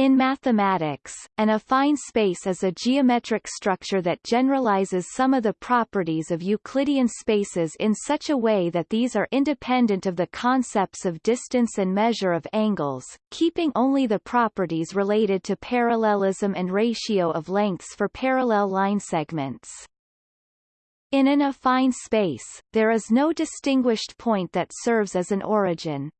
In mathematics, an affine space is a geometric structure that generalizes some of the properties of Euclidean spaces in such a way that these are independent of the concepts of distance and measure of angles, keeping only the properties related to parallelism and ratio of lengths for parallel line segments. In an affine space, there is no distinguished point that serves as an origin.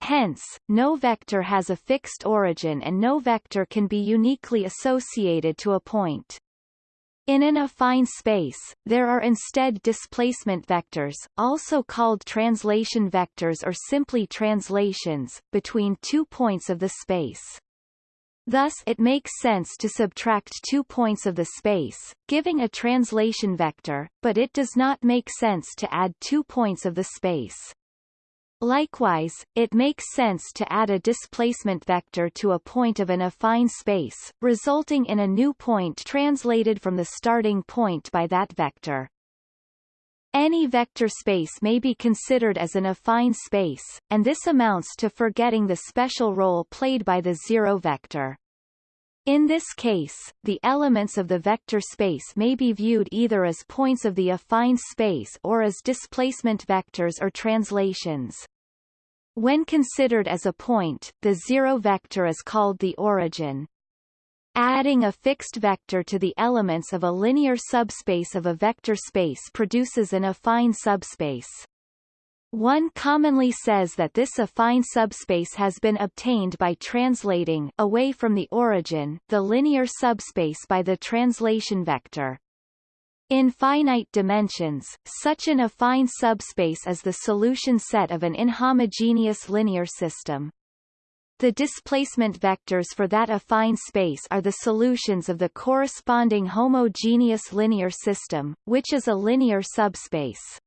Hence, no vector has a fixed origin and no vector can be uniquely associated to a point. In an affine space, there are instead displacement vectors, also called translation vectors or simply translations, between two points of the space. Thus it makes sense to subtract two points of the space, giving a translation vector, but it does not make sense to add two points of the space. Likewise, it makes sense to add a displacement vector to a point of an affine space, resulting in a new point translated from the starting point by that vector. Any vector space may be considered as an affine space, and this amounts to forgetting the special role played by the zero vector. In this case, the elements of the vector space may be viewed either as points of the affine space or as displacement vectors or translations. When considered as a point, the zero vector is called the origin. Adding a fixed vector to the elements of a linear subspace of a vector space produces an affine subspace. One commonly says that this affine subspace has been obtained by translating away from the origin the linear subspace by the translation vector. In finite dimensions, such an affine subspace is the solution set of an inhomogeneous linear system. The displacement vectors for that affine space are the solutions of the corresponding homogeneous linear system, which is a linear subspace.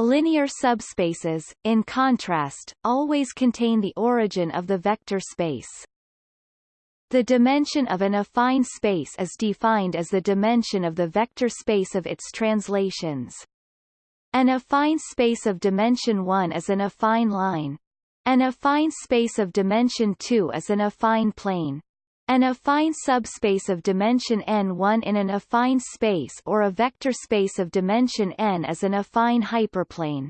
Linear subspaces, in contrast, always contain the origin of the vector space. The dimension of an affine space is defined as the dimension of the vector space of its translations. An affine space of dimension 1 is an affine line. An affine space of dimension 2 is an affine plane. An affine subspace of dimension n1 in an affine space or a vector space of dimension n is an affine hyperplane.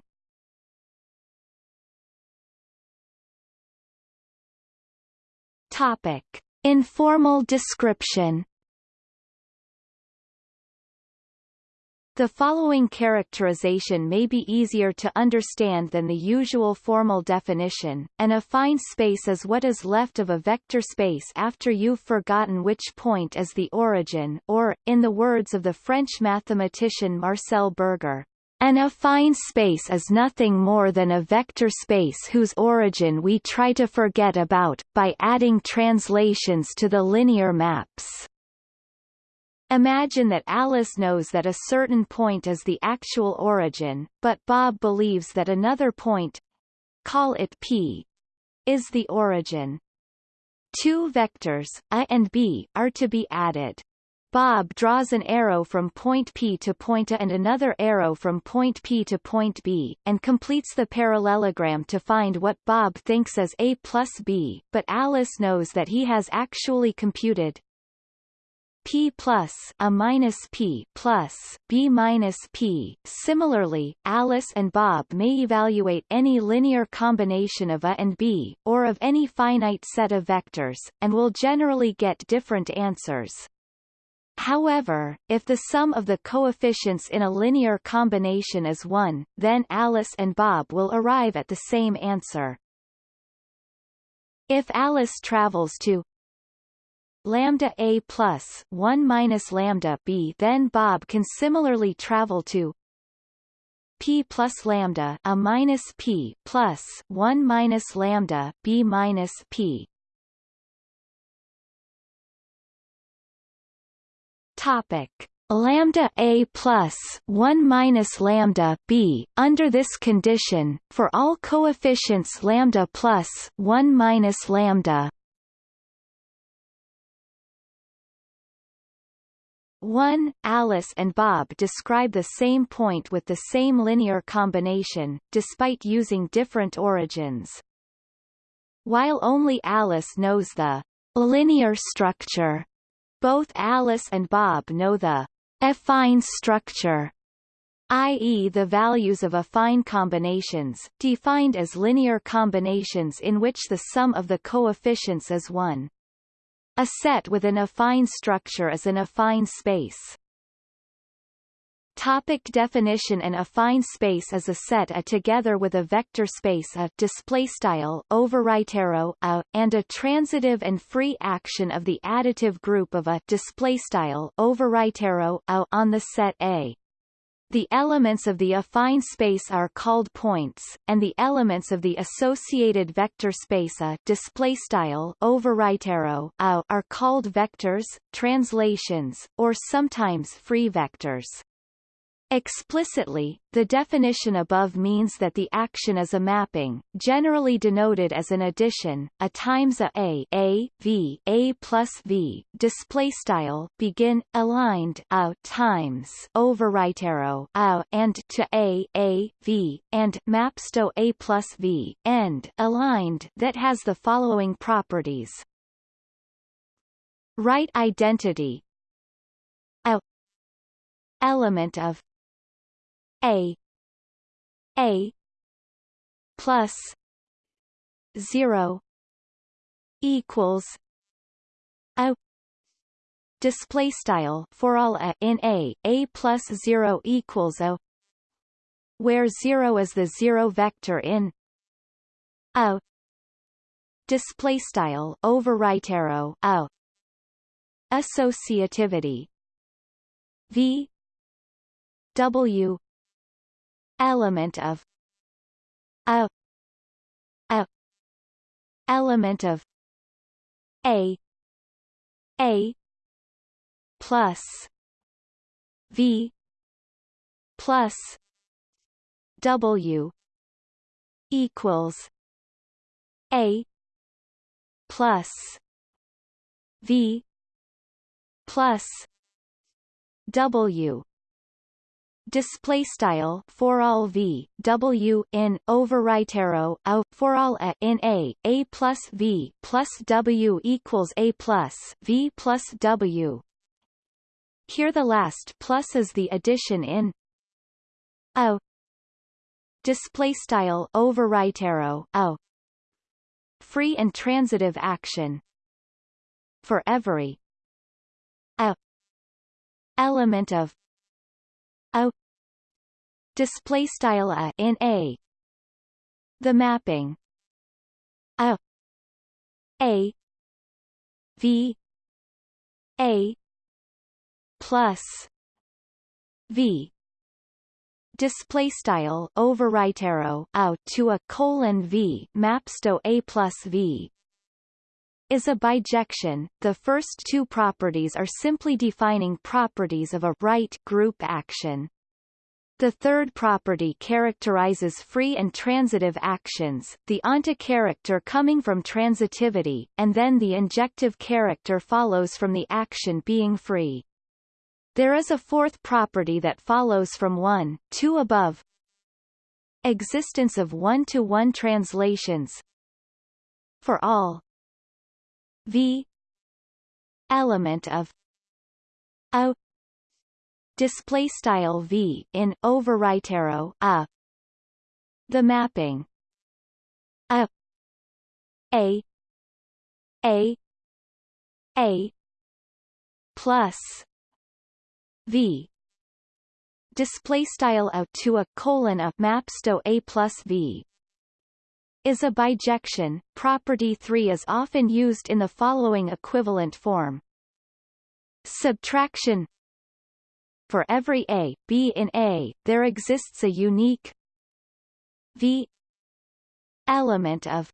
Topic: Informal description The following characterization may be easier to understand than the usual formal definition. An affine space is what is left of a vector space after you've forgotten which point is the origin or, in the words of the French mathematician Marcel Berger, an affine space is nothing more than a vector space whose origin we try to forget about, by adding translations to the linear maps. Imagine that Alice knows that a certain point is the actual origin, but Bob believes that another point call it P is the origin. Two vectors, A and B, are to be added. Bob draws an arrow from point P to point A and another arrow from point P to point B, and completes the parallelogram to find what Bob thinks as A plus B, but Alice knows that he has actually computed P plus A minus P plus B minus P. Similarly, Alice and Bob may evaluate any linear combination of A and B, or of any finite set of vectors, and will generally get different answers. However, if the sum of the coefficients in a linear combination is 1, then Alice and Bob will arrive at the same answer. If Alice travels to lambda a plus 1 minus lambda b then Bob can similarly travel to p plus lambda a minus p plus 1 minus lambda b minus p. Topic. Lambda a plus 1 minus lambda b under this condition for all coefficients lambda plus 1 minus lambda 1. Alice and Bob describe the same point with the same linear combination, despite using different origins. While only Alice knows the linear structure. Both Alice and Bob know the affine structure i.e. the values of affine combinations, defined as linear combinations in which the sum of the coefficients is 1. A set with an affine structure is an affine space. Topic definition An affine space is a set A together with a vector space A display style over right arrow A and a transitive and free action of the additive group of A display style over right arrow A on the set A. The elements of the affine space are called points, and the elements of the associated vector space A display style over right arrow A are called vectors, translations, or sometimes free vectors. Explicitly, the definition above means that the action is a mapping, generally denoted as an addition, a times a a, a v a plus v display style begin aligned a times over right arrow a and to a a v and maps to a plus v end aligned that has the following properties. Right identity a element of a. A. Plus zero equals a display style for all a in a. A plus 0 equals a where 0 is the zero vector in a display style over right arrow a associativity. V w element of a a element of a a plus v plus w equals a plus v plus w display style for all v w in over right arrow a for all a in a a plus v plus w equals a plus v plus w. Here the last plus is the addition in a display style over right arrow a free and transitive action. For every a. Element of a display style a in a. The mapping. A. A. V. A. Plus. V. Display style over right arrow out to a colon v maps to a plus v is a bijection. The first two properties are simply defining properties of a right group action. The third property characterizes free and transitive actions, the onto character coming from transitivity, and then the injective character follows from the action being free. There is a fourth property that follows from 1, 2 above. Existence of one-to-one -one translations for all v. Element of a. Display style v in over right arrow a. The mapping. A. A. A. A. Plus v. Display style out to a colon a maps to a plus v is a bijection. Property 3 is often used in the following equivalent form. Subtraction For every A, B in A, there exists a unique V element of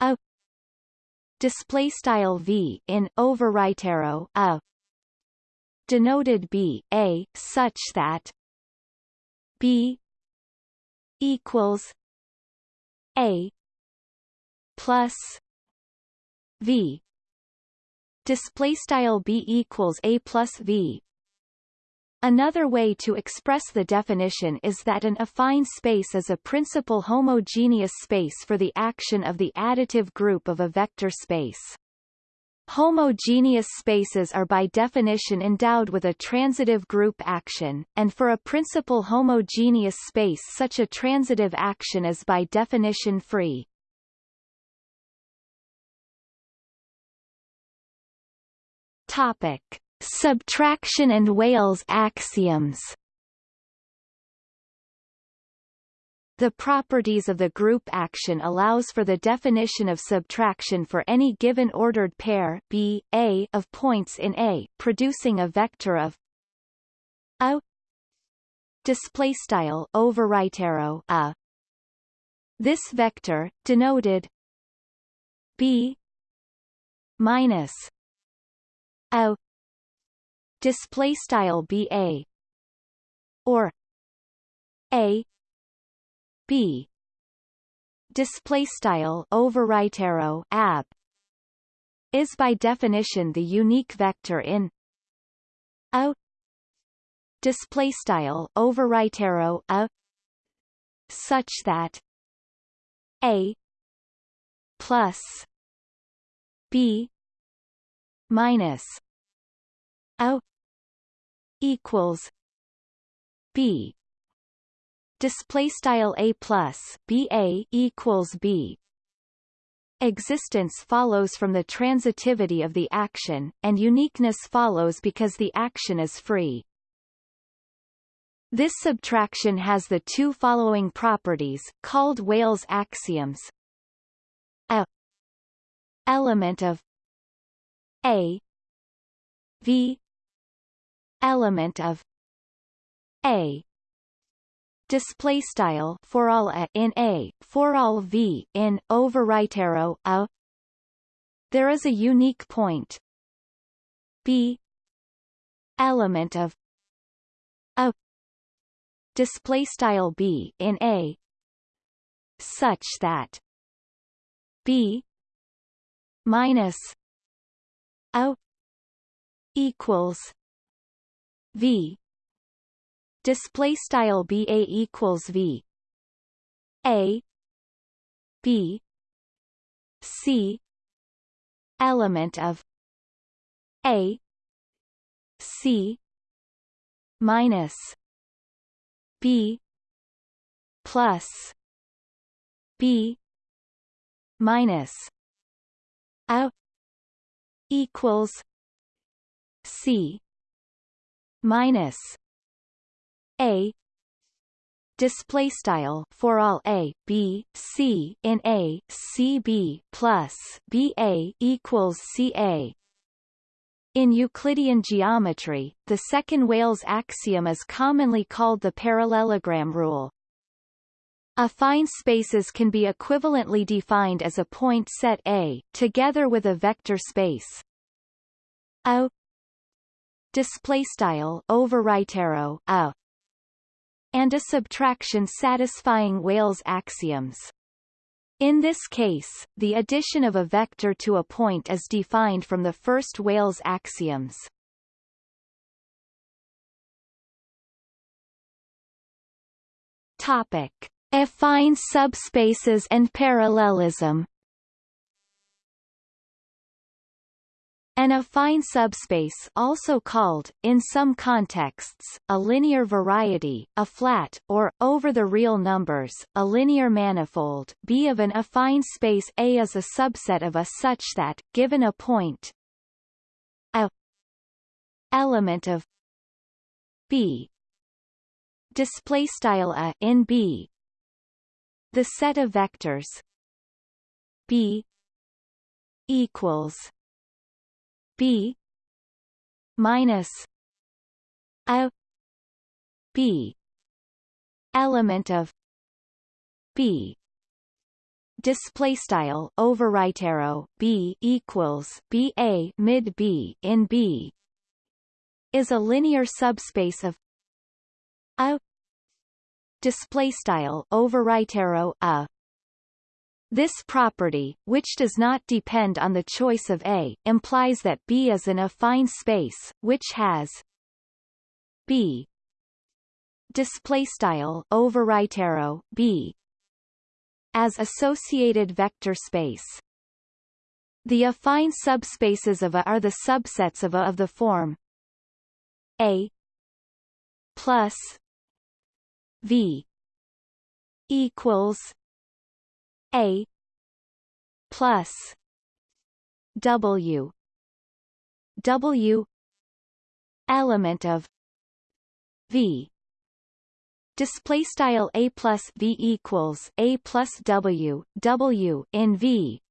a display style V in over right arrow a denoted B A such that B equals a plus V display style B equals A plus V Another way to express the definition is that an affine space is a principal homogeneous space for the action of the additive group of a vector space. Homogeneous spaces are by definition endowed with a transitive group action, and for a principal homogeneous space such a transitive action is by definition free. Topic: Subtraction and Weyls axioms. The properties of the group action allows for the definition of subtraction for any given ordered pair B, A of points in A, producing a vector of a display style over right arrow a. This vector, denoted B minus a display style ba or a b. Display style over right arrow ab. Is by definition the unique vector in a display style over right arrow a. Such that a plus b minus a equals b display style a plus b a equals b Existence follows from the transitivity of the action, and uniqueness follows because the action is free. This subtraction has the two following properties, called Weyls axioms. A element of A V element of A display style for all a in a for all v in over right arrow a. There is a unique point. B. Element of a. Display style b in a. Such that b minus a equals v display style ba equals v. A. B. C. Element of a. C. Minus b plus b minus a equals C minus A. Display style for all a b c in a c b plus b a equals c a. In Euclidean geometry, the second Weyls axiom is commonly called the parallelogram rule. Affine spaces can be equivalently defined as a point set A, together with a vector space. A. Display style over right arrow a and a subtraction satisfying Weyls axioms. In this case, the addition of a vector to a point is defined from the first Weyls axioms. Topic: Affine subspaces and parallelism. An affine subspace also called, in some contexts, a linear variety, a flat, or, over the real numbers, a linear manifold B of an affine space A is a subset of a such that, given a point a element of B. Display style a in B. The set of vectors B equals B minus a B element of B. Display style over right arrow B equals B a mid B in B. Is a linear subspace of a. Display style over right arrow a this property, which does not depend on the choice of A, implies that B is an affine space, which has B display style over right arrow B as associated vector space. The affine subspaces of A are the subsets of A of the form A plus V equals A plus W. W element of V. Display style a plus v equals a plus w w in v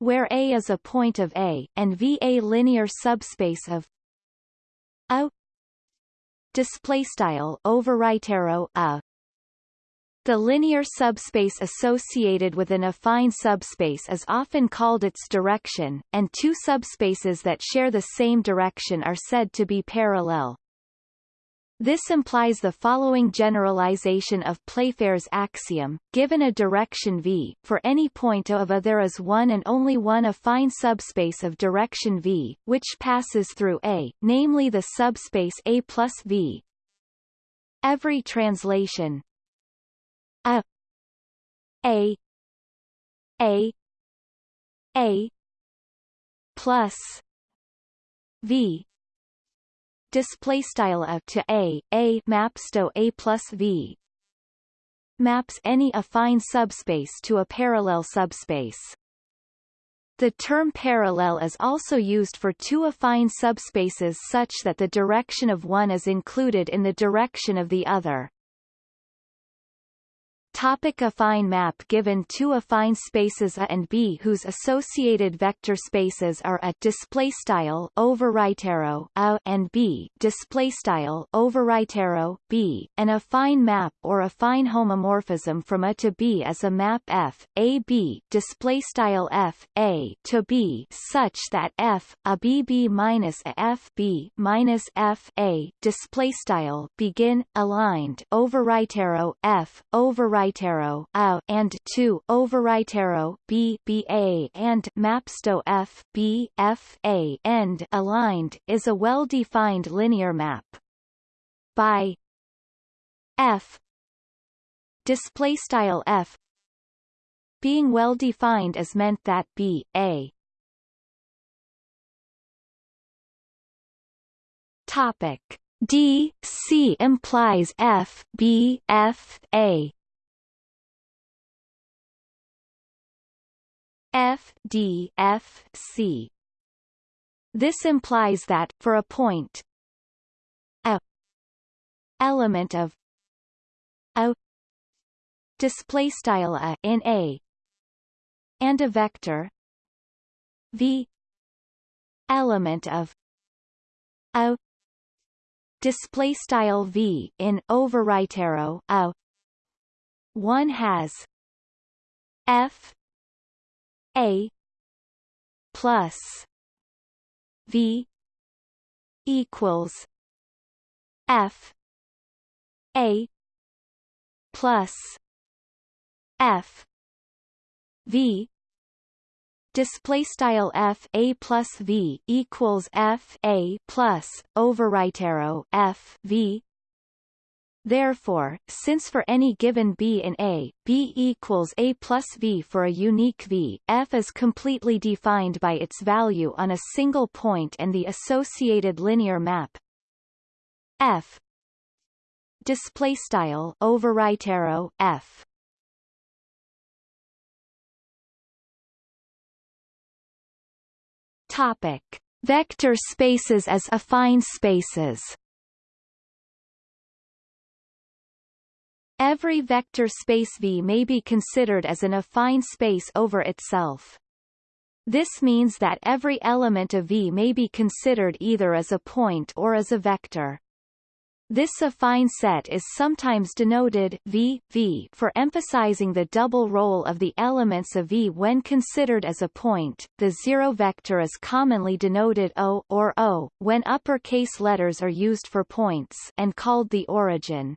where a is a point of a and v a linear subspace of a. Display style over right arrow a the linear subspace associated with an affine subspace is often called its direction, and two subspaces that share the same direction are said to be parallel. This implies the following generalization of Playfair's axiom, given a direction v, for any point of A there is one and only one affine subspace of direction v, which passes through A, namely the subspace A plus v. Every translation A A. A. A. Plus. V. Display style a to a. A. Maps to a plus v. Maps any affine subspace to a parallel subspace. The term parallel is also used for two affine subspaces such that the direction of one is included in the direction of the other. Topic affine map Given two affine spaces A and B whose associated vector spaces are A display style over right arrow A and B display style over right arrow B, an affine map or affine homomorphism from A to B is a map F A B display style F A to B such that F A B B minus A F B minus F A display style begin aligned over right arrow F over right A and 2 over right arrow B B A and mapsto F B F A end aligned is a well-defined linear map. By F. Display style F. Being well defined is meant that B A. Topic. D C implies F B F A F D F C. This implies that for a point a element of a display style a in A and a vector V element of a display style V in over right arrow a one has F a plus V equals F A plus F V. Display style f a plus v equals f a plus over right arrow f v Therefore, since for any given b in A, b equals A plus v for a unique v, f is completely defined by its value on a single point and the associated linear map. F. Display style over right arrow f. Topic. Vector spaces as affine spaces Every vector space V may be considered as an affine space over itself. This means that every element of V may be considered either as a point or as a vector. This affine set is sometimes denoted v, v for emphasizing the double role of the elements of V when considered as a point. The zero vector is commonly denoted O or O when uppercase letters are used for points and called the origin.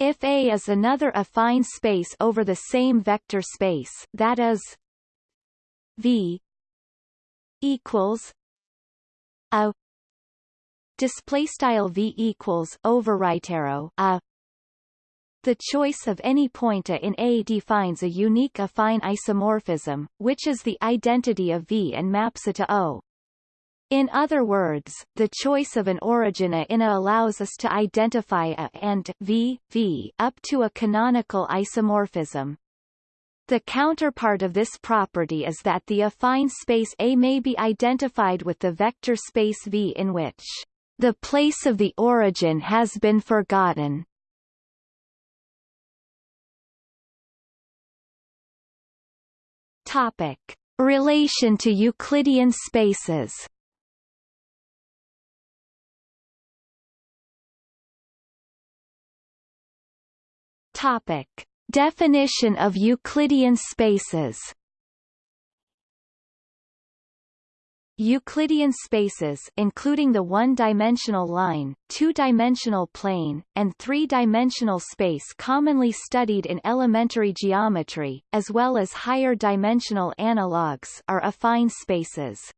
If A is another affine space over the same vector space, that is V equals a display style V equals over right arrow a The choice of any point A in A defines a unique affine isomorphism, which is the identity of V and maps it to O. In other words, the choice of an origin in A allows us to identify A and V, V up to a canonical isomorphism. The counterpart of this property is that the affine space A may be identified with the vector space V in which the place of the origin has been forgotten. Topic: Relation to Euclidean spaces. Topic: Definition of Euclidean spaces Euclidean spaces including the one-dimensional line, two-dimensional plane, and three-dimensional space commonly studied in elementary geometry, as well as higher dimensional analogues are affine spaces.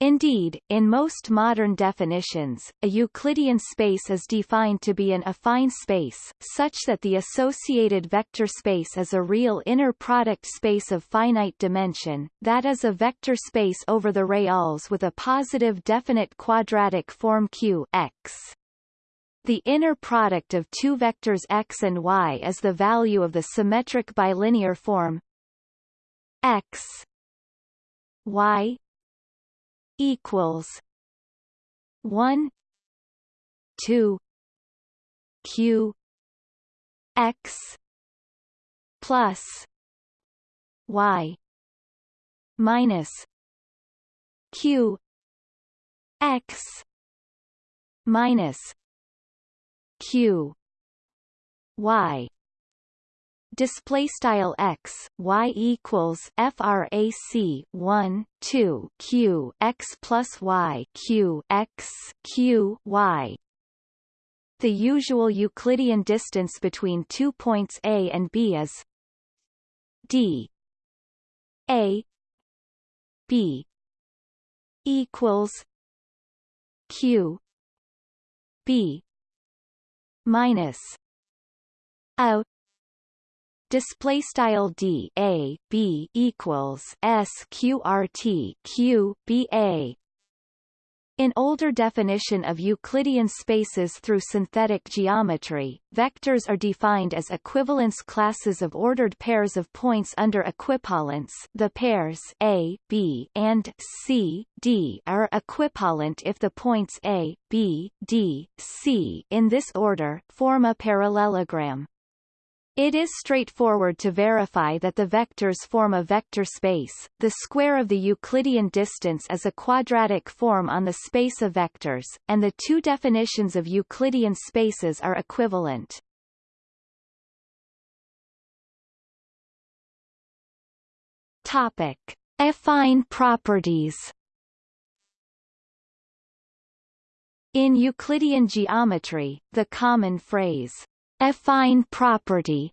Indeed, in most modern definitions, a Euclidean space is defined to be an affine space, such that the associated vector space is a real inner product space of finite dimension, that is a vector space over the reals with a positive definite quadratic form Q x. The inner product of two vectors x and y is the value of the symmetric bilinear form x y equals one two Q X plus Y minus Q X minus Q Y display style x y equals frac 1 2 q x plus y q x q y. The usual Euclidean distance between two points A and B is d. A. B. equals Q. B. minus A display style d a b equals sqrt q b a in older definition of Euclidean spaces through synthetic geometry, vectors are defined as equivalence classes of ordered pairs of points under equipollence the pairs A, B and C, D are equipollent if the points A, B, D, C in this order form a parallelogram. It is straightforward to verify that the vectors form a vector space. The square of the Euclidean distance is a quadratic form on the space of vectors, and the two definitions of Euclidean spaces are equivalent. Topic: Affine properties. In Euclidean geometry, the common phrase affine property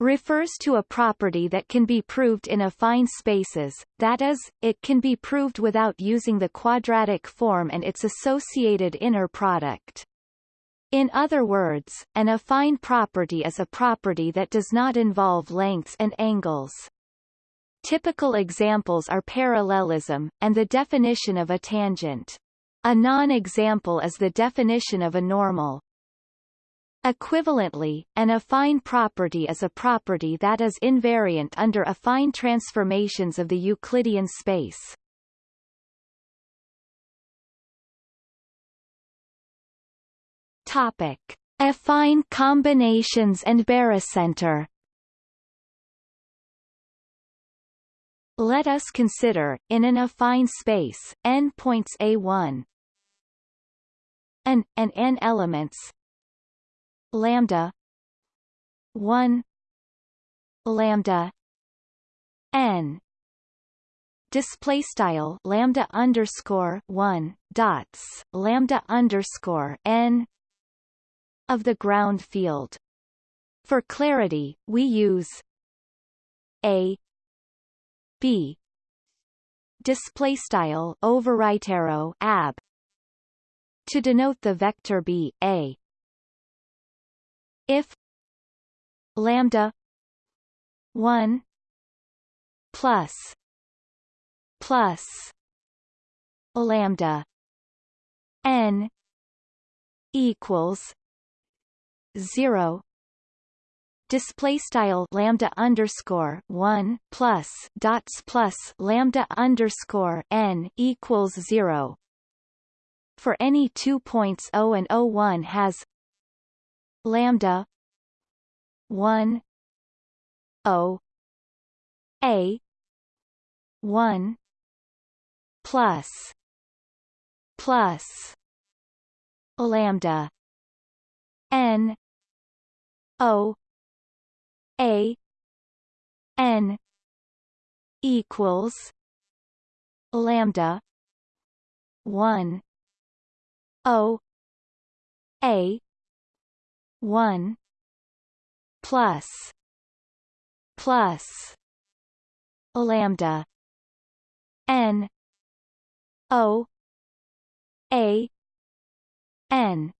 refers to a property that can be proved in affine spaces, that is, it can be proved without using the quadratic form and its associated inner product. In other words, an affine property is a property that does not involve lengths and angles. Typical examples are parallelism, and the definition of a tangent. A non-example is the definition of a normal. Equivalently, an affine property is a property that is invariant under affine transformations of the Euclidean space. Topic: Affine combinations and barycenter. Let us consider, in an affine space, n points A1 and, and n elements lambda 1 lambda n. Display style lambda underscore 1 dots lambda underscore n of the ground field. For clarity we use a b. Display style over right arrow ab to denote the vector b a if lambda 1 plus plus lambda n equals 0 display style lambda underscore one plus dots plus lambda underscore n equals zero. For any two points O and O1 has lambda one O A one plus plus lambda n O a N equals lambda one O A one plus plus lambda N O A N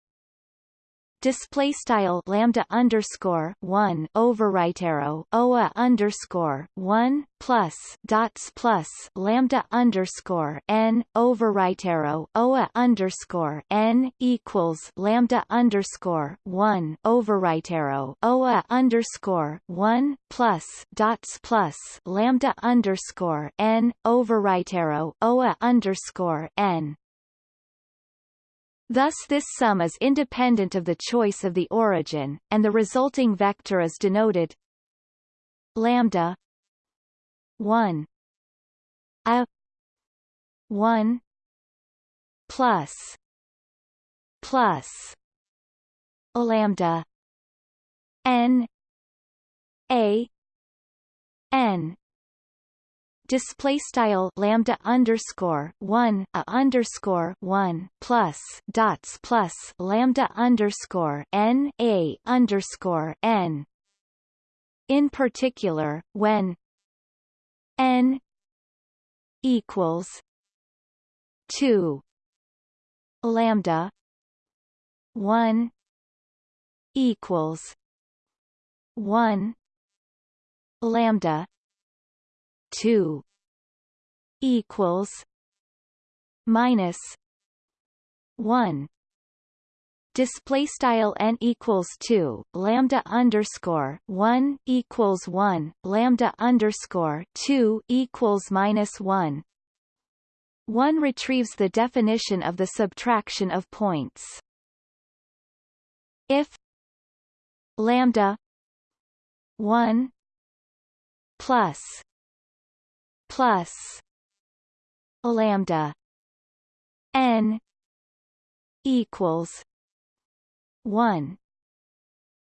display style lambda underscore one over right arrow oa underscore one plus dots plus lambda underscore n over right arrow oa underscore n equals lambda underscore one over right arrow oa underscore one plus dots plus lambda underscore n over right arrow oa underscore n Thus this sum is independent of the choice of the origin, and the resulting vector is denoted lambda 1 a 1 plus plus lambda n a n display style lambda underscore one a underscore one plus dots plus lambda underscore n a underscore n. In particular, when n equals two lambda one equals one lambda 2 equals minus 1 display style n equals 2 lambda underscore 1 equals 1 lambda underscore 2 equals minus 1 one retrieves the definition of the subtraction of points. If lambda 1 plus plus lambda n equals 1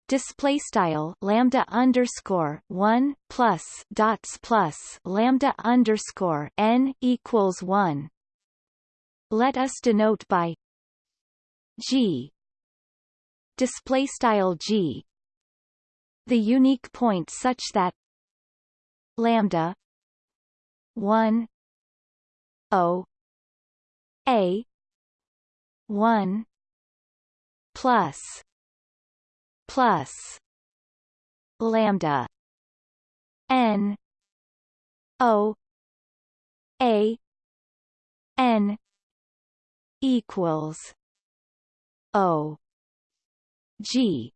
display style lambda underscore 1 plus dots plus lambda underscore n equals 1 let us denote by g. Display style g. The unique point such that lambda 1 O A 1 plus plus lambda n O A n equals O G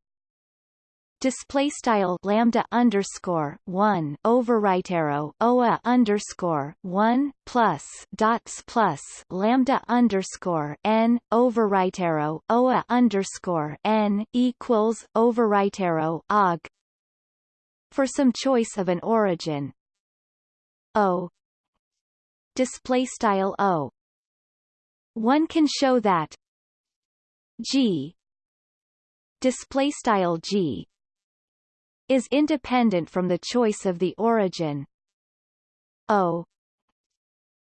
display style lambda underscore one over right arrow oa underscore one plus dots plus lambda underscore n over right arrow oa underscore n equals over right arrow og. For some choice of an origin. O. Display style o. One can show that g. Display style g is independent from the choice of the origin. O.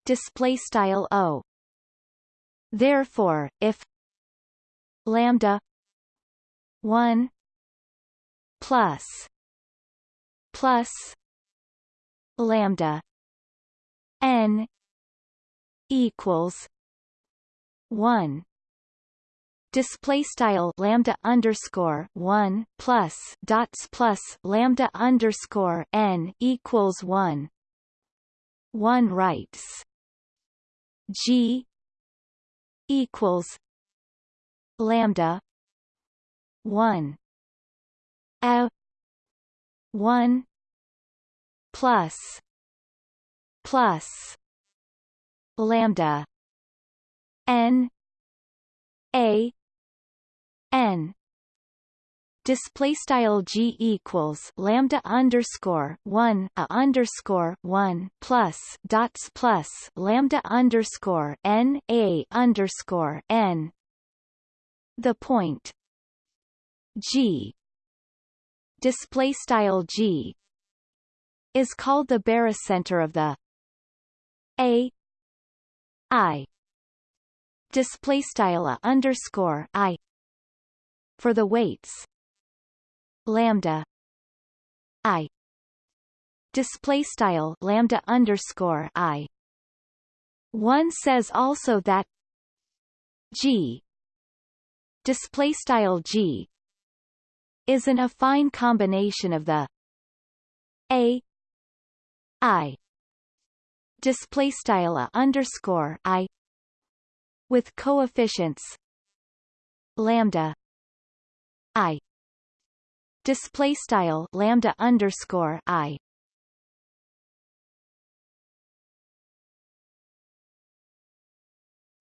Display style O. Therefore if lambda 1 plus plus lambda n equals 1 display style lambda underscore one plus dots plus lambda underscore n equals one. One writes G equals lambda one a one plus plus lambda n a n. Display style g equals lambda underscore one a underscore one plus dots plus lambda underscore n a underscore n. The point. G. Display style g is called the barycenter of the a. I. Display style a underscore i for the weights. Lambda. I. Display style lambda underscore i. One says also that g. Display style g. Is an affine combination of the a. I. Display style a underscore i. With coefficients. Lambda i. Display style lambda underscore i.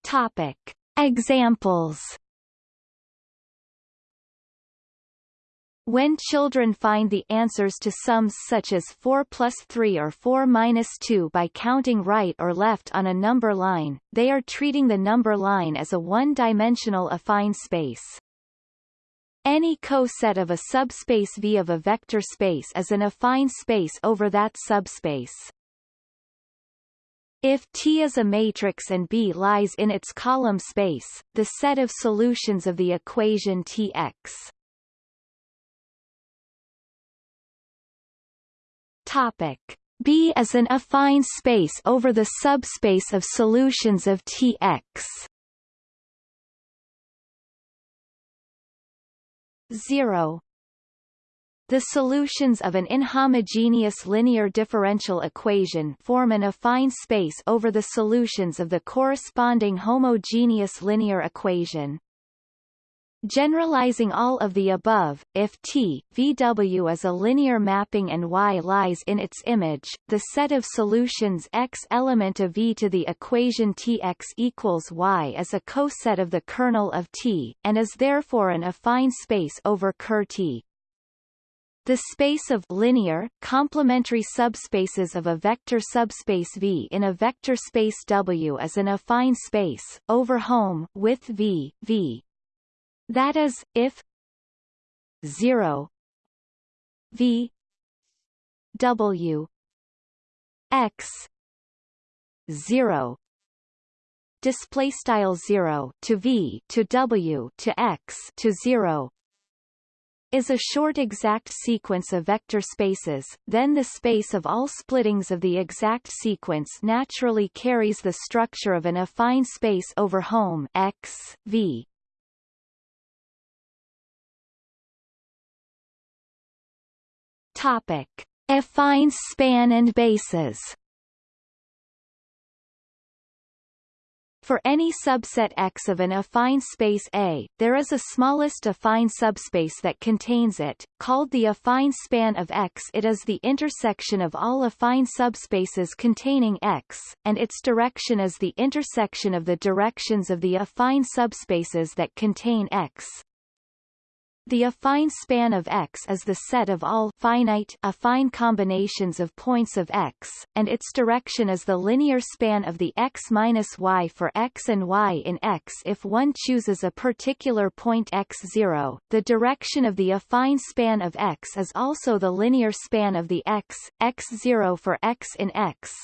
Topic. Examples. When children find the answers to sums such as 4 plus 3 or 4 minus 2 by counting right or left on a number line, they are treating the number line as a one-dimensional affine space. Any coset of a subspace V of a vector space is an affine space over that subspace. If T is a matrix and B lies in its column space, the set of solutions of the equation Tx Topic. B is an affine space over the subspace of solutions of Tx. 0 the solutions of an inhomogeneous linear differential equation form an affine space over the solutions of the corresponding homogeneous linear equation. Generalizing all of the above, if T, VW is a linear mapping and Y lies in its image, the set of solutions X element of V to the equation Tx equals Y is a coset of the kernel of T, and is therefore an affine space over Ker T. The space of linear, complementary subspaces of a vector subspace V in a vector space W is an affine space, over home with V, V, that is, if 0 v w x 0 display style 0 to v to w to x to 0 is a short exact sequence of vector spaces, then the space of all splittings of the exact sequence naturally carries the structure of an affine space over home x, v. Topic: Affine span and bases. For any subset X of an affine space A, there is a smallest affine subspace that contains it, called the affine span of X. It is the intersection of all affine subspaces containing X, and its direction is the intersection of the directions of the affine subspaces that contain X. The affine span of X is the set of all finite affine combinations of points of X, and its direction is the linear span of the X minus Y for X and Y in X if one chooses a particular point X0. The direction of the affine span of X is also the linear span of the X, X0 for X in X,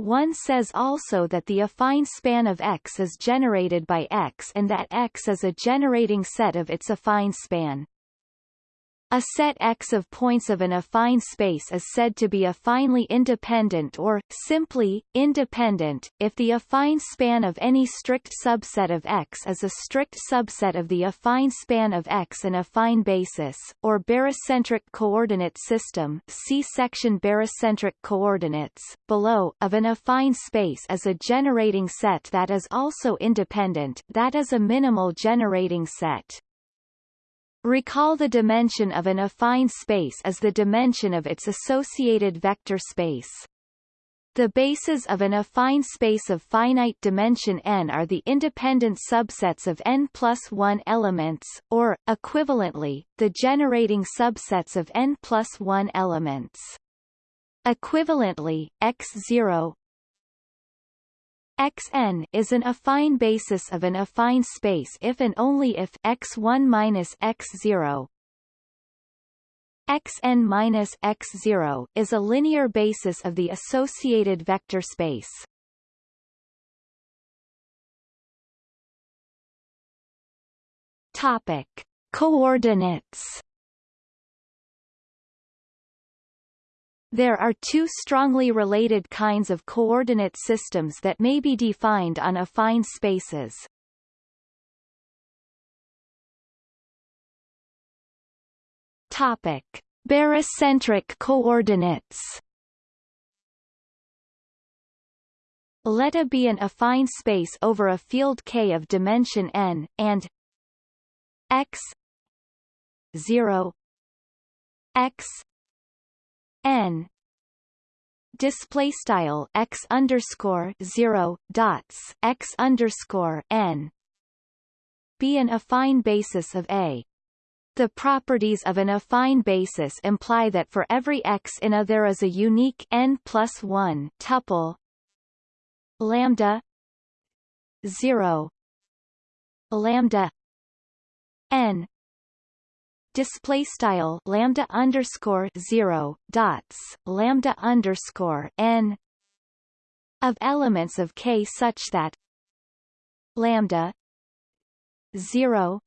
one says also that the affine span of X is generated by X and that X is a generating set of its affine span. A set X of points of an affine space is said to be affinely independent or, simply, independent, if the affine span of any strict subset of X is a strict subset of the affine span of X an affine basis, or barycentric coordinate system see section barycentric coordinates, below, of an affine space is a generating set that is also independent that is a minimal generating set. Recall the dimension of an affine space as the dimension of its associated vector space. The bases of an affine space of finite dimension n are the independent subsets of n plus 1 elements, or, equivalently, the generating subsets of n plus 1 elements. Equivalently, x0 Xn is an affine basis of an affine space if and only if x1 minus x0 xn minus x0 is a linear basis of the associated vector space. Topic: Coordinates There are two strongly related kinds of coordinate systems that may be defined on affine spaces. Topic: Barycentric coordinates. Let A be an affine space over a field K of dimension n, and x 0 x n. Display style x underscore zero dots x underscore n. Be an affine basis of A. The properties of an affine basis imply that for every x in A there is a unique n plus one tuple. Lambda. Zero. Lambda. N display style lambda underscore zero dots lambda underscore n of elements of K such that lambda zero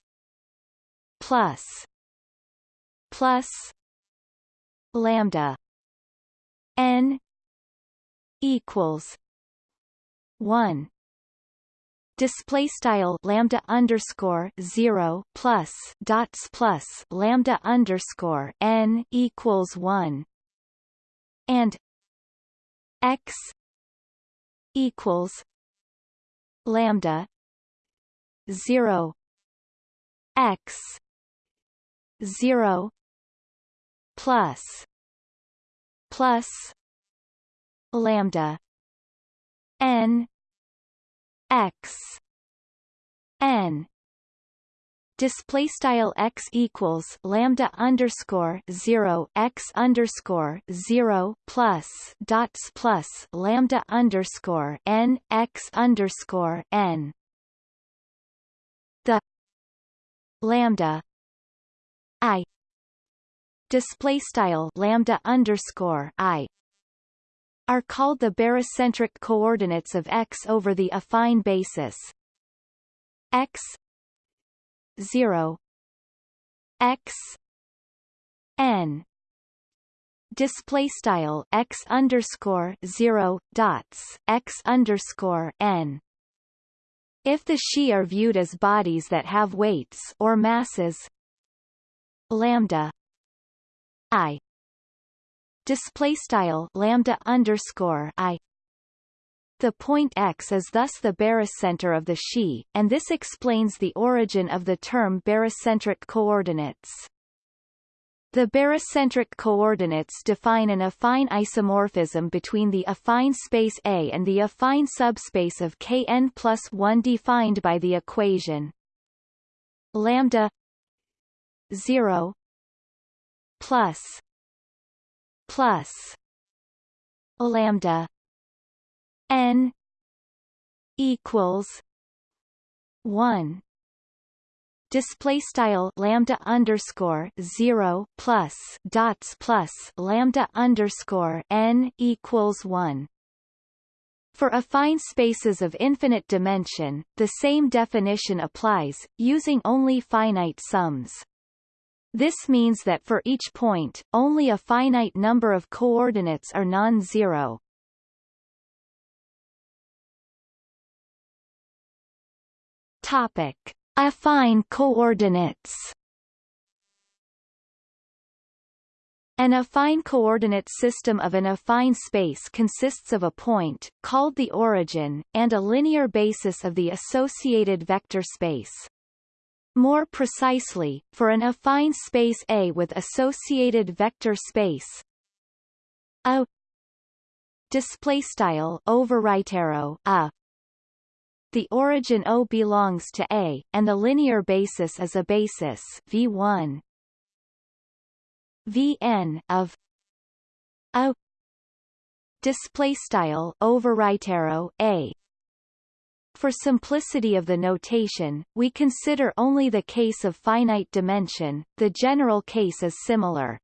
plus plus lambda n equals one display style lambda underscore zero plus dots plus lambda underscore n equals one and x equals lambda zero x zero plus plus lambda n x n display style x equals lambda underscore zero x underscore zero plus dots plus lambda underscore n x underscore n. The lambda i display style lambda underscore i are called the barycentric coordinates of X over the affine basis. X 0 X N. Display style X underscore 0 dots X underscore N. If the Xi are viewed as bodies that have weights or masses lambda i display style lambda underscore i the point x is thus the barycenter of the Xi, and this explains the origin of the term barycentric coordinates. The barycentric coordinates define an affine isomorphism between the affine space A and the affine subspace of Kn plus 1 defined by the equation lambda 0 plus plus lambda n equals 1 display style lambda underscore 0 plus dots plus lambda underscore n equals 1 for affine spaces of infinite dimension, the same definition applies, using only finite sums. This means that for each point, only a finite number of coordinates are non-zero. Topic: Affine coordinates. An affine coordinate system of an affine space consists of a point, called the origin, and a linear basis of the associated vector space. More precisely, for an affine space A with associated vector space. A display style over right arrow A. The origin O belongs to A and the linear basis is a basis V1 Vn of a. Display style over right arrow a for simplicity of the notation, we consider only the case of finite dimension, the general case is similar.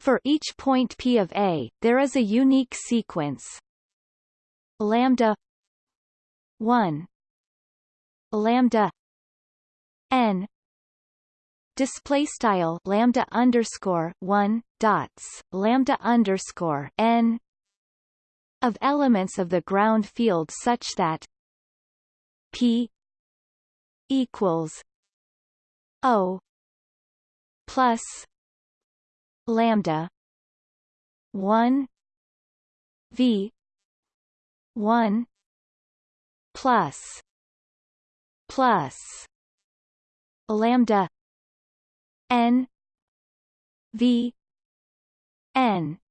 For each point P of A, there is a unique sequence. Lambda 1 lambda n. Display style lambda underscore one dots lambda underscore n of elements of the ground field such that p equals o plus lambda 1 v 1 plus plus lambda n v n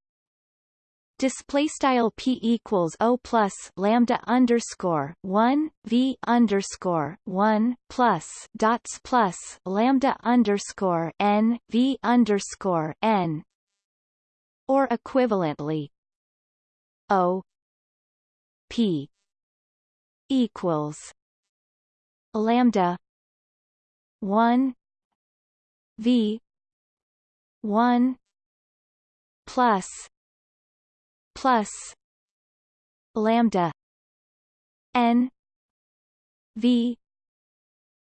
display style p equals o plus lambda underscore one v underscore one plus dots plus lambda underscore n v underscore n or equivalently o p equals lambda one V one plus plus lambda N V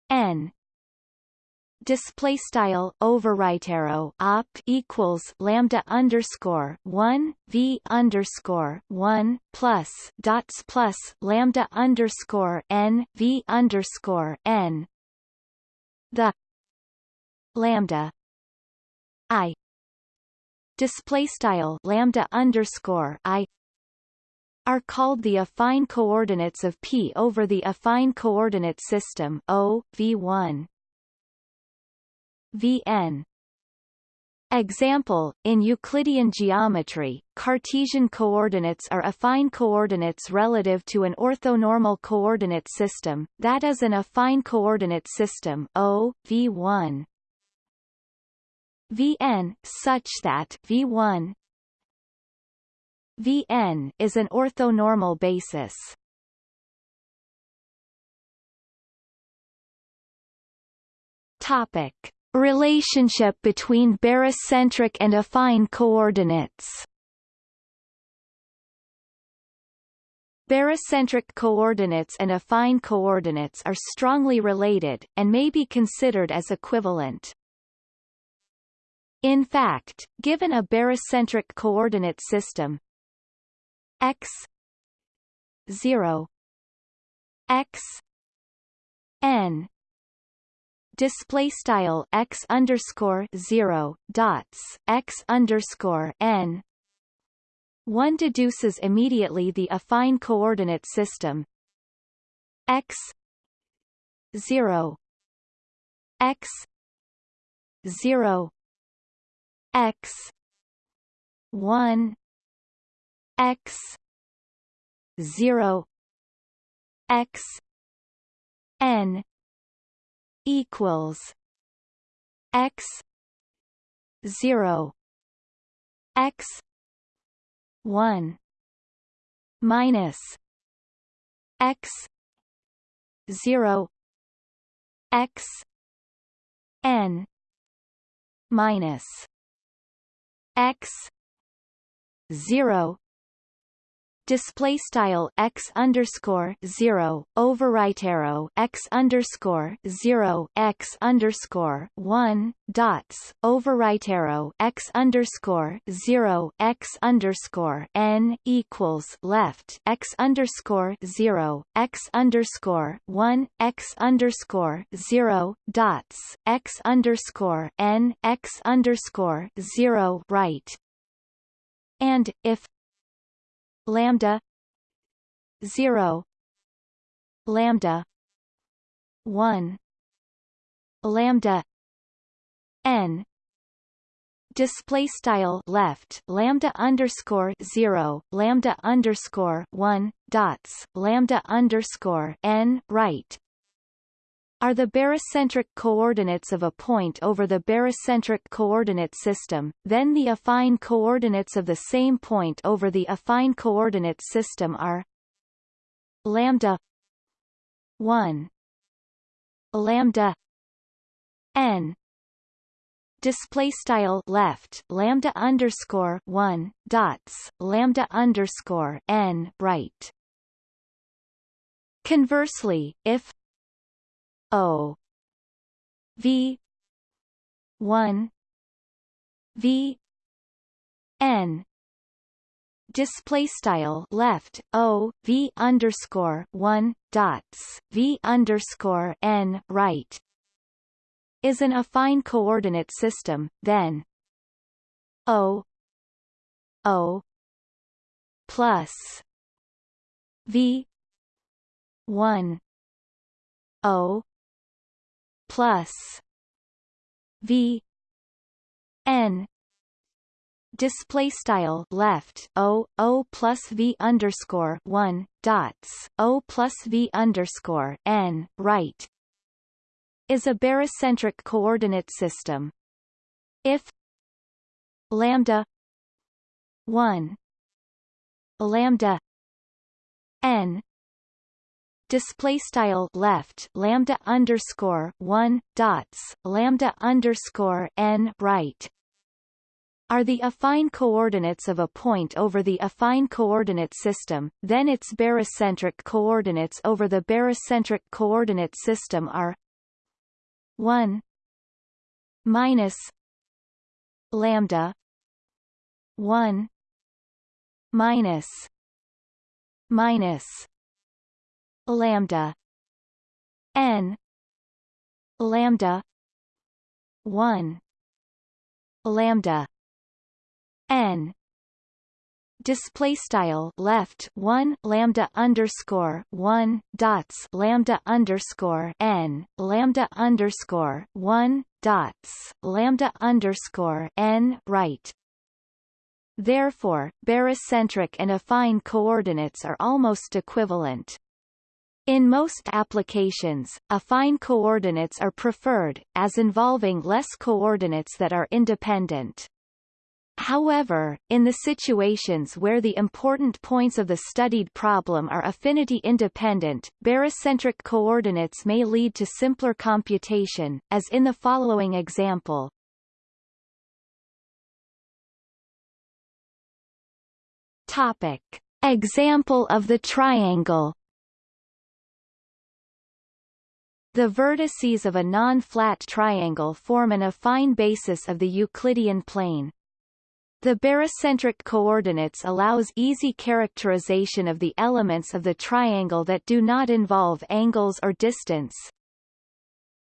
N. Display style over right arrow op equals lambda underscore one v underscore one plus dots plus lambda underscore n v underscore n. The lambda i display style lambda underscore i are called the affine coordinates of P over the affine coordinate system O V1 Vn. Example, in Euclidean geometry, Cartesian coordinates are affine coordinates relative to an orthonormal coordinate system, that is an affine coordinate system O, V1 Vn such that V1 Vn is an orthonormal basis. Topic: Relationship between barycentric and affine coordinates. Barycentric coordinates and affine coordinates are strongly related, and may be considered as equivalent. In fact, given a barycentric coordinate system x 0 x n display style x underscore 0 dots x underscore n one deduces immediately the affine coordinate system x 0 x 0 x. 1 x. 0 x. N. Equals. X. 0 x. 1 minus. X. 0 x. N. Minus x 0 display style x underscore zero over right arrow x underscore zero x underscore one dots over right arrow x underscore zero x underscore n equals left x underscore zero x underscore one x underscore zero dots x underscore n x underscore zero right and if lambda 0 lambda 1 lambda n. Display style left lambda underscore 0 lambda underscore 1 dots lambda underscore n right are the barycentric coordinates of a point over the barycentric coordinate system, then the affine coordinates of the same point over the affine coordinate system are lambda 1 lambda n. Display style left lambda underscore 1 dots lambda underscore n right. Conversely if O V one V N. Display style left O V underscore one dots V underscore N right. Is an affine coordinate system, then O O plus V one O plus v n display style left o o plus v underscore one dots o plus v underscore n right is a barycentric coordinate system. If lambda one lambda n display style left lambda underscore one dots lambda underscore n right. Are the affine coordinates of a point over the affine coordinate system, then its barycentric coordinates over the barycentric coordinate system are 1 minus lambda 1 minus minus lambda. N lambda 1 lambda. N display style left 1 lambda underscore 1 dots lambda underscore n lambda underscore 1 dots lambda underscore n right. Therefore, barycentric and affine coordinates are almost equivalent. In most applications, affine coordinates are preferred, as involving less coordinates that are independent. However, in the situations where the important points of the studied problem are affinity independent, barycentric coordinates may lead to simpler computation, as in the following example. Topic. Example of the triangle The vertices of a non-flat triangle form an affine basis of the Euclidean plane. The barycentric coordinates allows easy characterization of the elements of the triangle that do not involve angles or distance.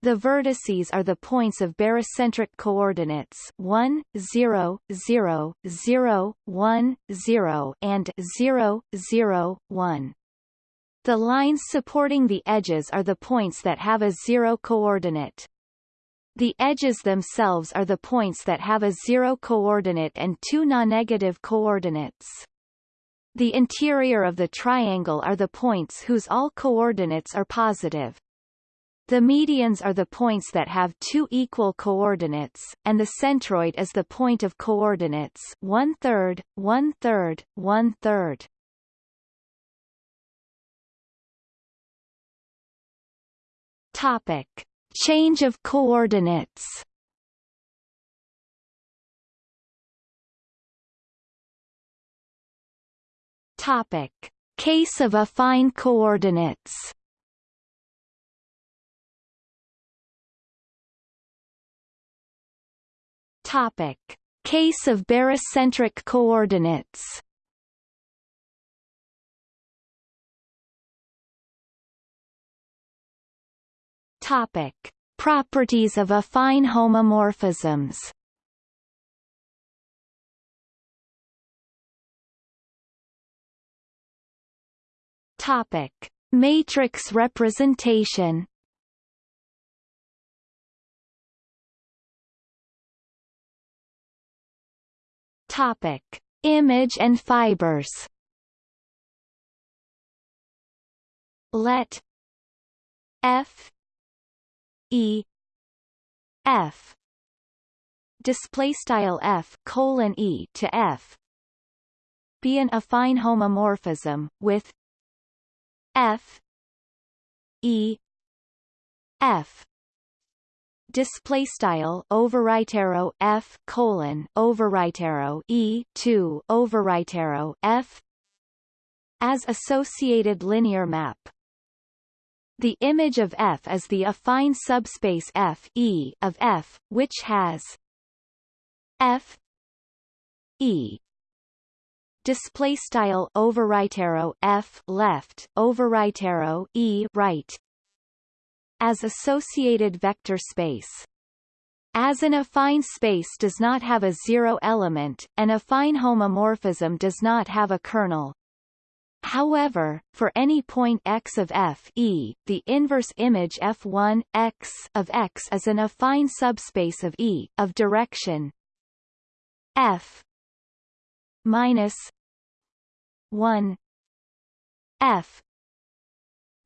The vertices are the points of barycentric coordinates 1, 0, 0, 0, 1, 0 and 0, 0, 1. The lines supporting the edges are the points that have a zero coordinate. The edges themselves are the points that have a zero coordinate and two non-negative coordinates. The interior of the triangle are the points whose all coordinates are positive. The medians are the points that have two equal coordinates, and the centroid is the point of coordinates one-third, one-third, one-third. Topic: Change of coordinates. Topic. Case of affine coordinates Topic. Case of barycentric coordinates Topic. Properties of affine homomorphisms Topic: Matrix representation. Topic: Image and fibers. Let F E. F. Display style F colon E to F. Be an affine homomorphism with F. E. F. Display style over right arrow F colon over right arrow E 2 over right arrow F. As associated linear map the image of F is the affine subspace F E of F which has F E. Display style arrow f left over right arrow e right. As associated vector space. As an affine space does not have a zero element, an affine homomorphism does not have a kernel. However, for any point x of f e, the inverse image f1 x of x is an affine subspace of E of direction f minus 1 f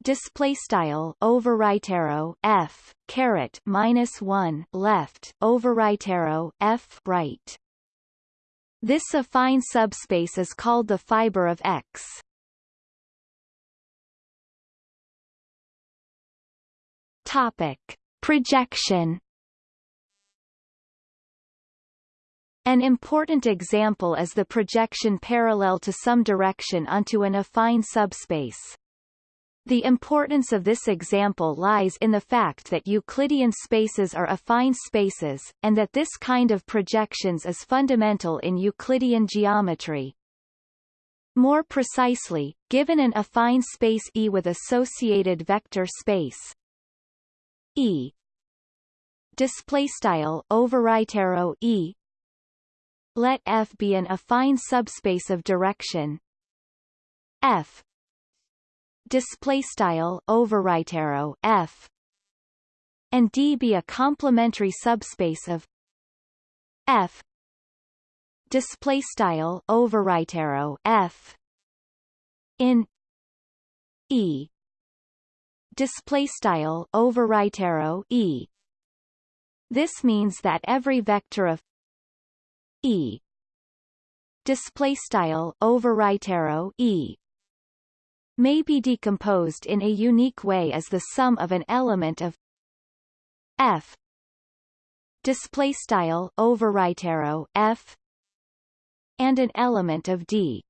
display style over right arrow f caret minus 1 left over right arrow f right. This affine subspace is called the fiber of x topic projection An important example is the projection parallel to some direction onto an affine subspace. The importance of this example lies in the fact that Euclidean spaces are affine spaces, and that this kind of projections is fundamental in Euclidean geometry. More precisely, given an affine space E with associated vector space E. Display style over right arrow E. Let F be an affine subspace of direction. F. Display style over right arrow F. And D be a complementary subspace of F. Display style over right arrow F. In E display style over right arrow E. This means that every vector of E display style over right arrow E may be decomposed in a unique way as the sum of an element of F display style over right arrow F and an element of D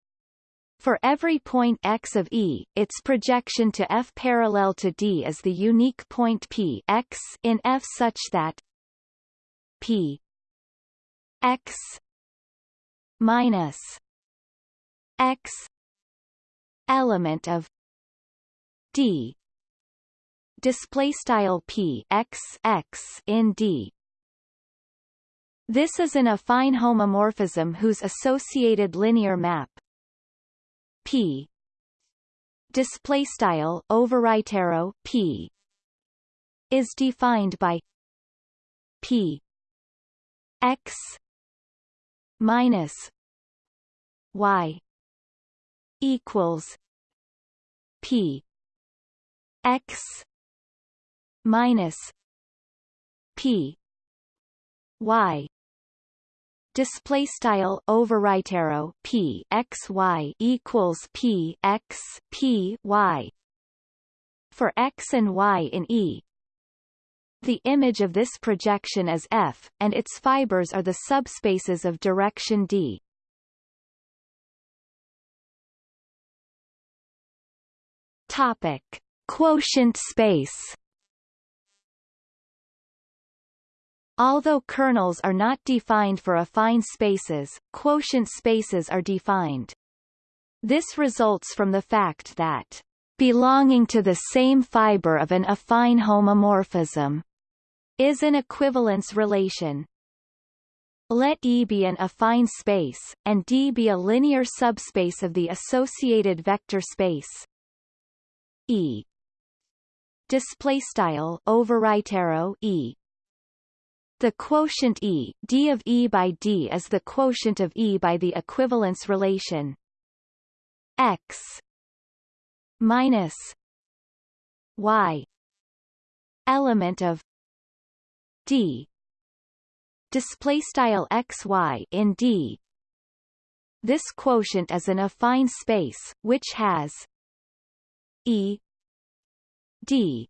for every point x of E, its projection to F parallel to D is the unique point P x in F such that P x minus x element of d display style p x x in d. This is an affine homomorphism whose associated linear map p. Display style over right arrow p. Is defined by p. X minus y equals p. X minus p. Y display style over right arrow p x y equals p x p y for x and y in E the image of this projection is F, and its fibers are the subspaces of direction D. Topic: Quotient space. Although kernels are not defined for affine spaces, quotient spaces are defined. This results from the fact that belonging to the same fiber of an affine homomorphism is an equivalence relation. Let E be an affine space, and D be a linear subspace of the associated vector space E display style arrow E the quotient E, d of E by D is the quotient of E by the equivalence relation x minus y element of D. Display style xy in D. This quotient is an affine space which has E D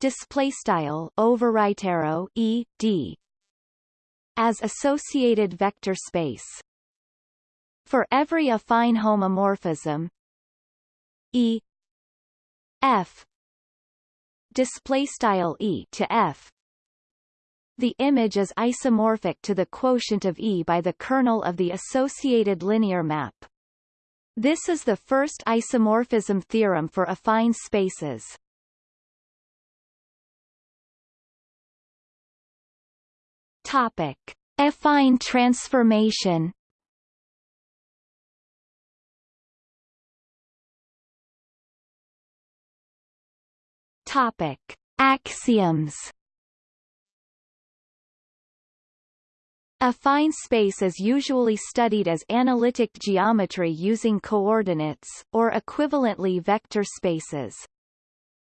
display style over right arrow e d as associated vector space for every affine homomorphism e f display style e to f the image is isomorphic to the quotient of E by the kernel of the associated linear map. This is the first isomorphism theorem for affine spaces. Topic: Affine transformation. Topic: Axioms. Affine space is usually studied as analytic geometry using coordinates, or equivalently vector spaces.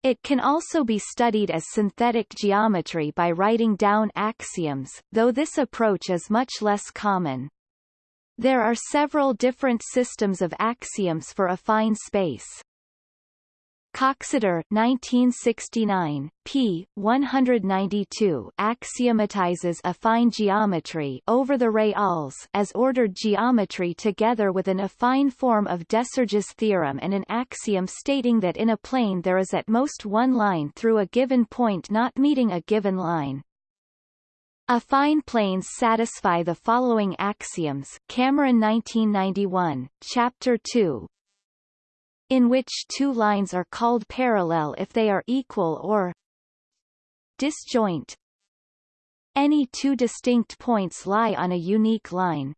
It can also be studied as synthetic geometry by writing down axioms, though this approach is much less common. There are several different systems of axioms for affine space. Coxeter 1969, p. 192 axiomatizes affine geometry over the reals as ordered geometry together with an affine form of Desargues' theorem and an axiom stating that in a plane there is at most one line through a given point not meeting a given line. Affine planes satisfy the following axioms Cameron 1991, Chapter 2, in which two lines are called parallel if they are equal or disjoint. Any two distinct points lie on a unique line.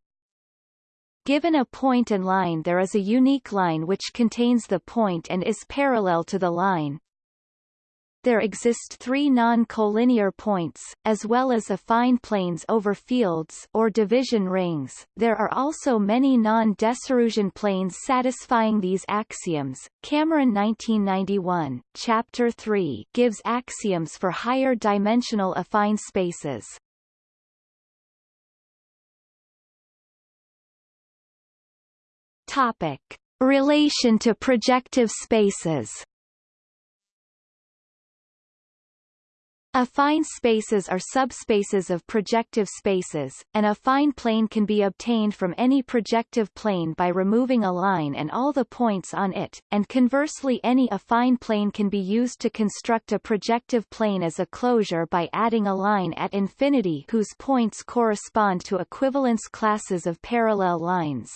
Given a point and line there is a unique line which contains the point and is parallel to the line there exist three non-collinear points, as well as affine planes over fields or division rings. There are also many non-Desarguesian planes satisfying these axioms. Cameron 1991, Chapter 3, gives axioms for higher dimensional affine spaces. Topic: Relation to projective spaces. Affine spaces are subspaces of projective spaces, and a affine plane can be obtained from any projective plane by removing a line and all the points on it, and conversely any affine plane can be used to construct a projective plane as a closure by adding a line at infinity whose points correspond to equivalence classes of parallel lines.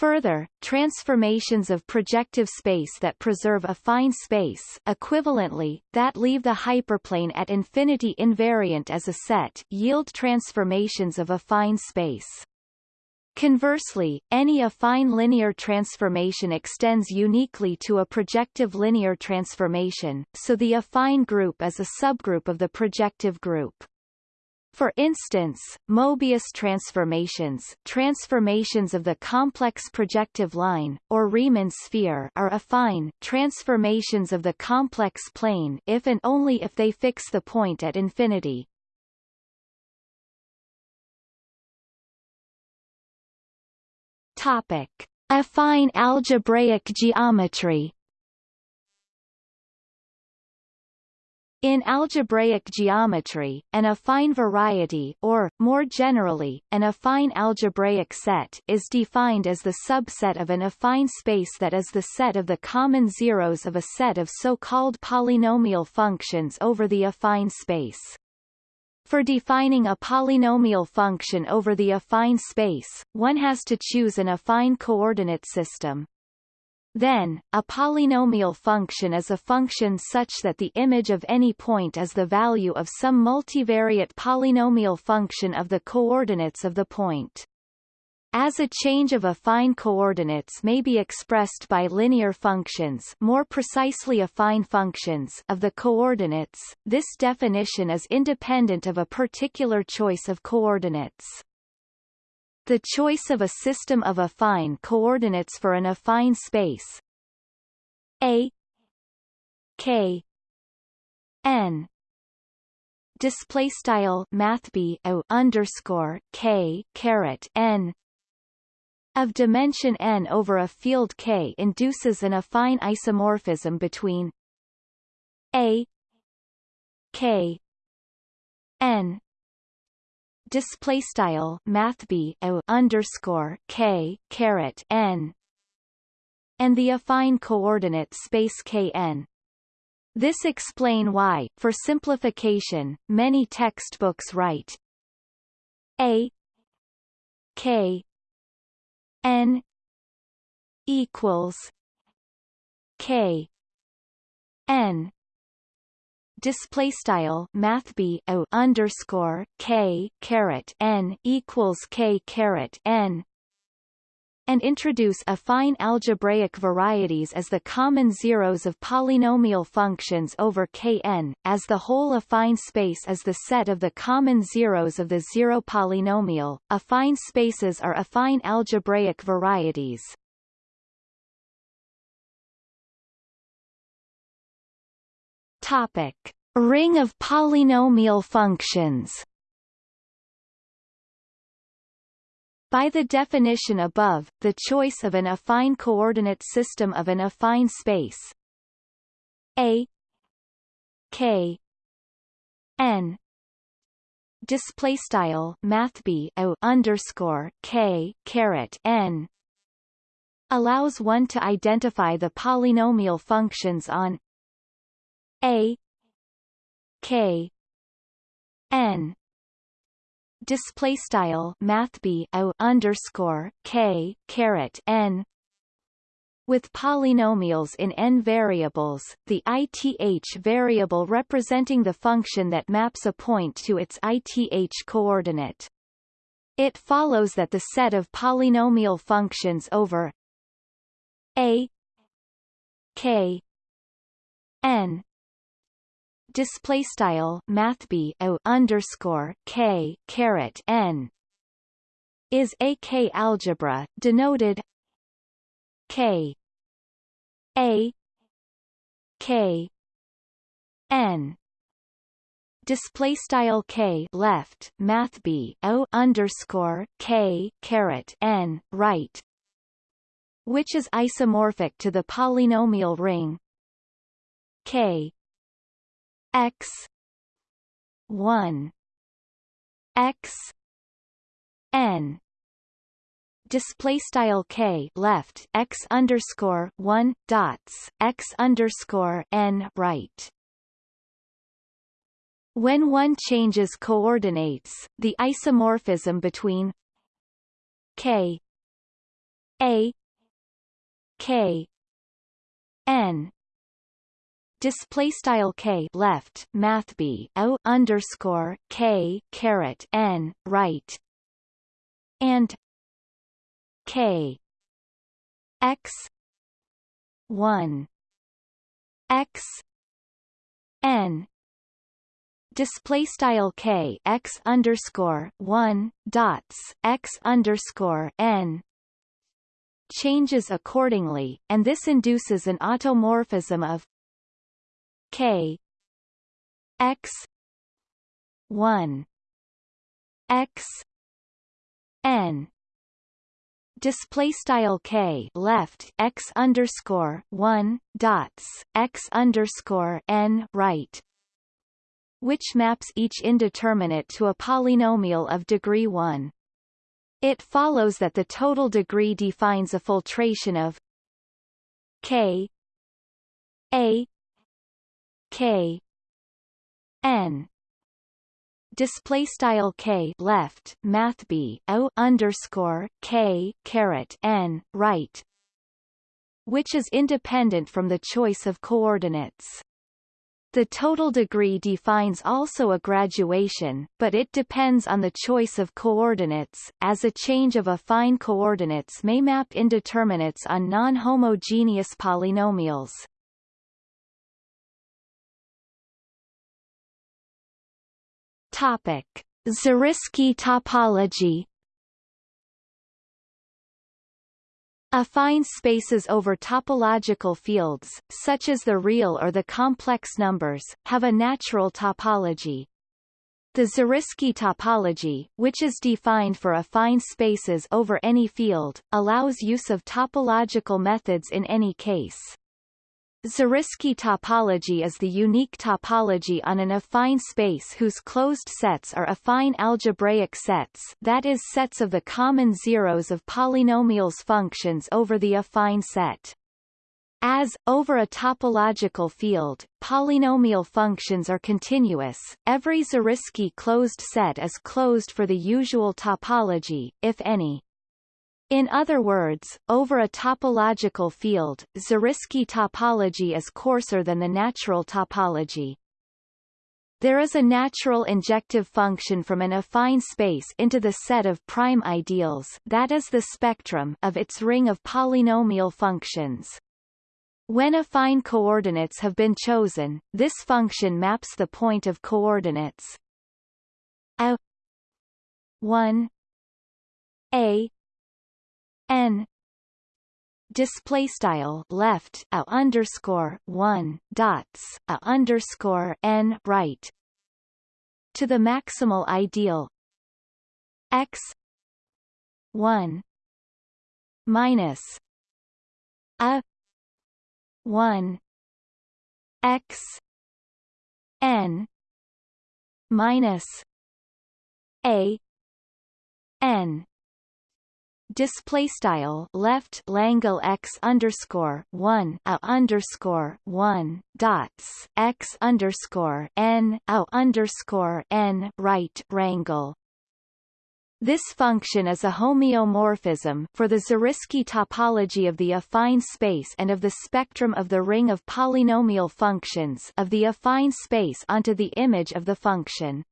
Further, transformations of projective space that preserve affine space equivalently, that leave the hyperplane at infinity invariant as a set yield transformations of affine space. Conversely, any affine linear transformation extends uniquely to a projective linear transformation, so the affine group is a subgroup of the projective group. For instance, Mobius transformations transformations of the complex projective line, or Riemann sphere are affine transformations of the complex plane if and only if they fix the point at infinity. Topic. Affine algebraic geometry In algebraic geometry, an affine variety or, more generally, an affine algebraic set is defined as the subset of an affine space that is the set of the common zeros of a set of so-called polynomial functions over the affine space. For defining a polynomial function over the affine space, one has to choose an affine coordinate system. Then, a polynomial function is a function such that the image of any point is the value of some multivariate polynomial function of the coordinates of the point. As a change of affine coordinates may be expressed by linear functions more precisely affine functions of the coordinates, this definition is independent of a particular choice of coordinates. The choice of a system of affine coordinates for an affine space. A k n display style math b o underscore k caret n of dimension n over a field K induces an affine isomorphism between a K n display style math b o underscore k caret n and the affine coordinate space kn. This explain why, for simplification, many textbooks write a k n equals k n display style math b o underscore k caret n equals k caret n and introduce affine algebraic varieties as the common zeros of polynomial functions over Kn, as the whole affine space is the set of the common zeros of the zero polynomial. Affine spaces are affine algebraic varieties. Topic: Ring of polynomial functions. By the definition above, the choice of an affine coordinate system of an affine space. A. K. N. Display style math b o underscore k caret n. Allows one to identify the polynomial functions on a k n display style math b o underscore k caret n with polynomials in n variables, the ith variable representing the function that maps a point to its ith coordinate. It follows that the set of polynomial functions over a k n display style math b o underscore k caret n is a k algebra denoted k a k n. Display style k left math b o underscore k caret n right which is isomorphic to the polynomial ring k x 1 x n display style k left x underscore 1 dots x underscore n right. When one changes coordinates the isomorphism between k a k n display style k left math b o underscore k caret n right and k x 1 x n display style k x underscore 1 dots x underscore n changes accordingly and this induces an automorphism of K. X. one. X. N. Display style k. Left x underscore one dots x underscore n right. Which maps each indeterminate to a polynomial of degree 1. It follows that the total degree defines a filtration of k a k n display style k left math b o underscore k caret n right which is independent from the choice of coordinates. The total degree defines also a graduation, but it depends on the choice of coordinates, as a change of affine coordinates may map indeterminates on non-homogeneous polynomials. Topic: Zariski topology. Affine spaces over topological fields, such as the real or the complex numbers, have a natural topology. The Zariski topology, which is defined for affine spaces over any field, allows use of topological methods in any case. Zariski topology is the unique topology on an affine space whose closed sets are affine algebraic sets that is sets of the common zeros of polynomials functions over the affine set. As, over a topological field, polynomial functions are continuous, every Zariski closed set is closed for the usual topology, if any. In other words, over a topological field, Zariski topology is coarser than the natural topology. There is a natural injective function from an affine space into the set of prime ideals that is the spectrum of its ring of polynomial functions. When affine coordinates have been chosen, this function maps the point of coordinates a 1 a n. Display style left a underscore one dots a underscore n right. To the maximal ideal. X. one. Minus. A. one. X. N. Minus. A. N display style left Langle x underscore one a underscore one dots x underscore n a underscore n right rangle. This function is a homeomorphism for the Zariski topology of the affine space and of the spectrum of the ring of polynomial functions of the affine space onto the image of the function.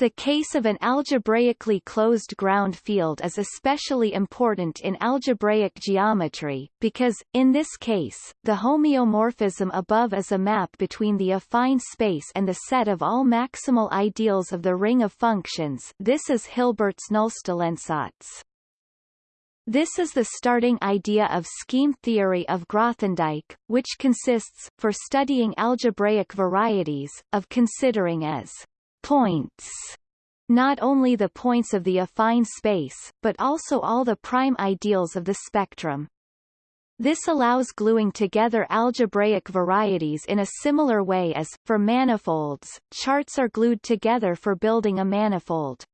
The case of an algebraically closed ground field is especially important in algebraic geometry, because, in this case, the homeomorphism above is a map between the affine space and the set of all maximal ideals of the ring of functions this is Hilbert's Nullstellensatz. This is the starting idea of scheme theory of Grothendieck, which consists, for studying algebraic varieties, of considering as points not only the points of the affine space, but also all the prime ideals of the spectrum. This allows gluing together algebraic varieties in a similar way as, for manifolds, charts are glued together for building a manifold.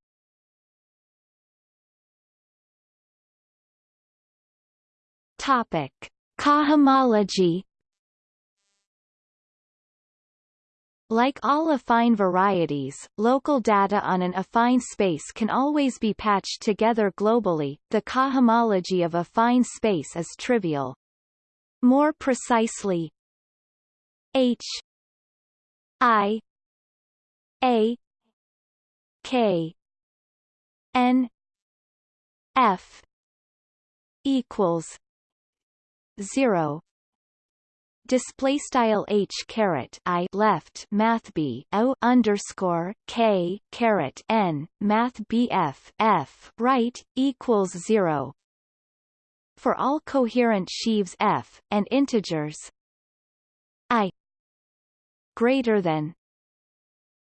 Topic. Cohomology Like all affine varieties, local data on an affine space can always be patched together globally. The cohomology of affine space is trivial. More precisely, H I A K N F equals zero display style h caret i left math b o underscore k caret n math bf f right equals zero. For all coherent sheaves f and integers i greater than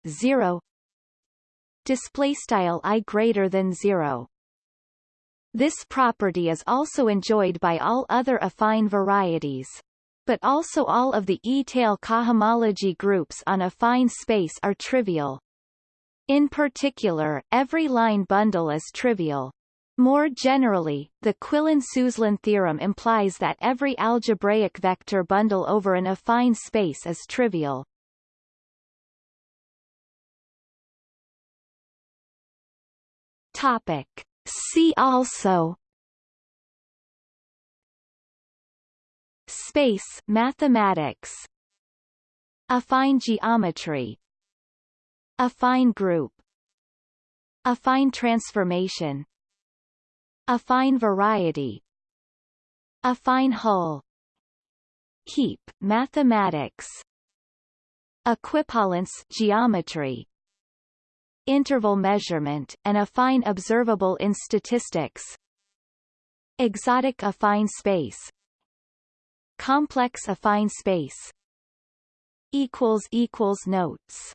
zero. Display style i greater than zero. This property is also enjoyed by all other affine varieties. But also all of the étale cohomology groups on a affine space are trivial. In particular, every line bundle is trivial. More generally, the Quillen-Suslin theorem implies that every algebraic vector bundle over an affine space is trivial. Topic. See also Space mathematics. Affine geometry. Affine group. Affine transformation. Affine variety. Affine hull. Heap mathematics. Equipollence geometry. Interval measurement, and affine observable in statistics. Exotic affine space complex affine space. Equals equals notes